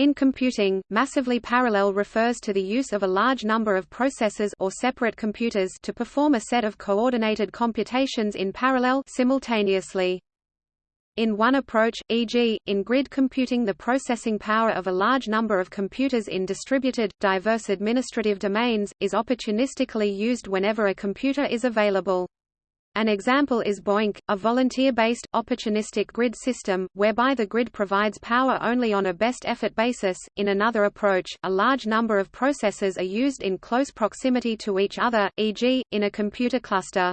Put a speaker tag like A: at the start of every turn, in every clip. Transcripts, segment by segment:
A: In computing, massively parallel refers to the use of a large number of processors or separate computers to perform a set of coordinated computations in parallel simultaneously. In one approach, e.g., in grid computing the processing power of a large number of computers in distributed, diverse administrative domains, is opportunistically used whenever a computer is available. An example is BOINC, a volunteer-based, opportunistic grid system, whereby the grid provides power only on a best-effort basis. In another approach, a large number of processors are used in close proximity to each other, e.g., in a computer cluster.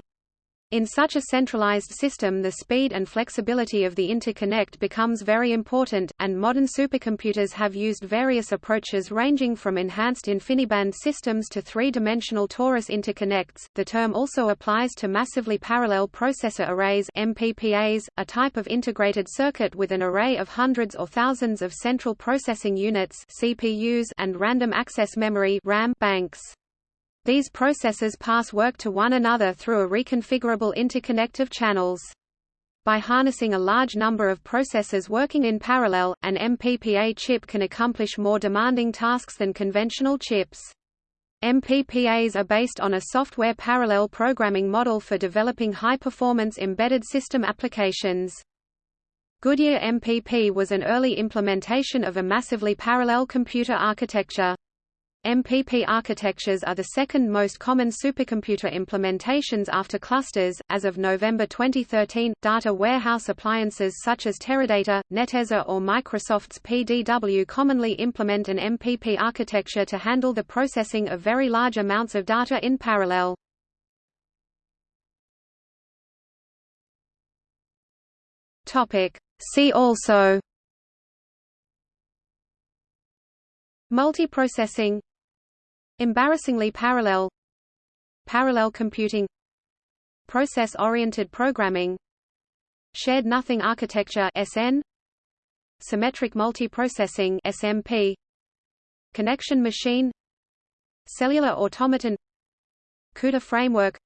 A: In such a centralized system the speed and flexibility of the interconnect becomes very important, and modern supercomputers have used various approaches ranging from enhanced InfiniBand systems to three-dimensional torus interconnects. The term also applies to massively parallel processor arrays MPPAs, a type of integrated circuit with an array of hundreds or thousands of central processing units CPUs and random access memory RAM banks. These processors pass work to one another through a reconfigurable interconnect of channels. By harnessing a large number of processors working in parallel, an MPPA chip can accomplish more demanding tasks than conventional chips. MPPAs are based on a software parallel programming model for developing high-performance embedded system applications. Goodyear MPP was an early implementation of a massively parallel computer architecture. MPP architectures are the second most common supercomputer implementations after clusters. As of November 2013, data warehouse appliances such as Teradata, Netezza, or Microsoft's PDW commonly implement an MPP architecture to handle the processing of very large amounts of data in parallel. Topic. See also Multiprocessing Embarrassingly parallel. Parallel computing. Process-oriented programming. Shared nothing architecture SN Symmetric multiprocessing SMP Connection machine. Cellular automaton. CUDA framework.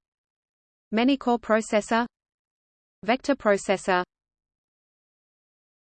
A: Many-core processor. Vector processor